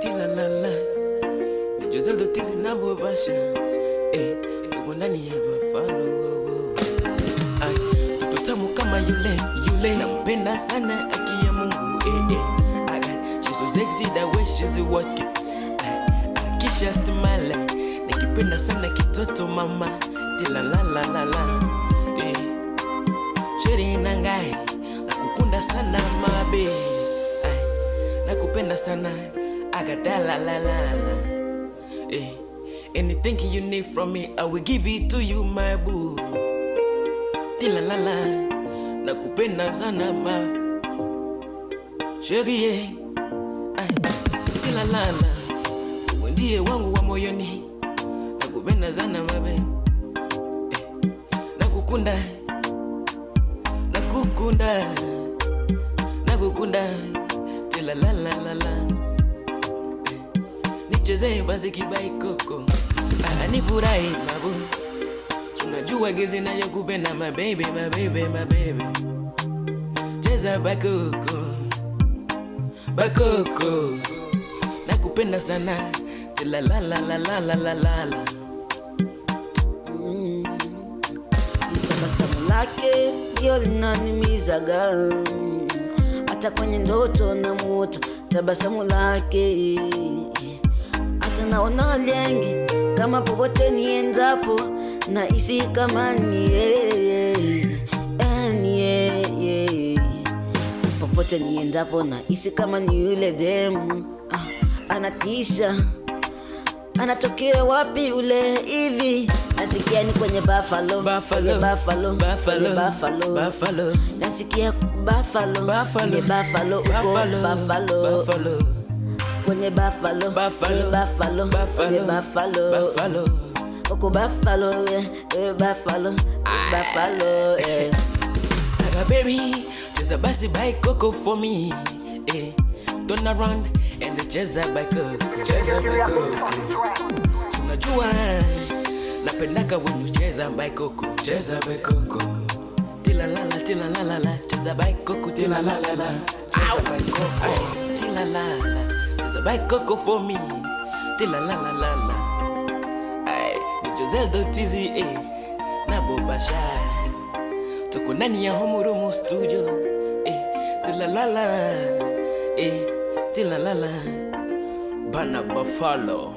tilalala nijozeldo tizi nabobasha eh, tuko ndani ya Buffalo oh, oh. Ay, mtoto tamu kama yule yule. Nampenda sana aki ya Mungu eh, eh. Ay, she's sexy the way she's working akisha smile. Nikipenda sana kitoto mama tilalalalala eh. Sheri nangai nakukunda sana mabe. Nakupenda sana agadalalalala eh. Anything you need from me I will give it to you my boo Tila la la, nakupenda sana ma Sheri eh. Ay, la, wewe ndiye wangu wa moyoni nakupenda sana mabe eh. nakukunda nakukunda nakukunda la. eh. Nichezee basi kibaikoko ananifurahi mabu tunajua gezi nayokupenda mabebe mabebe mabebe cheza bakoko. Bakoko. Nakupenda sana. Tilalalalalala tabasamu lake ndio linanimizaga. Hata kwenye ndoto na muota tabasamu lake naona lengi kama popote niendapo na isi kama ni popote niendapo na isi kama ni yule demu. Ah, anatisha. Anatokea wapi ule hivi? Nasikia ni kwenye buffalo kwenye buffalo kwenye buffalo Buffalo. nasikia buffalo Buffalo. buffalo uko buffalo Buffalo. kwenye buffalo Buffalo. kwenye buffalo kwenye buffalo Buffalo. uko buffalo eh, eh, buffalo buffalo eh. Aga baby, cheza basi by Coco for me. Eh, turn around and cheza by Coco. Cheza by Coco. Tunajua napendaka when you cheza by Coco. Cheza by Coco. Tilalala, tilalala, cheza by Coco, tilalala. Cheza by Coco. Tilalala, cheza by Coco for me. Tila la la la la. Ay, ni Joseldo Tizi, eh, na Bobasha tuko ndani ya Homurumu studio eh, tila la la. eh, tila la la. bana Buffalo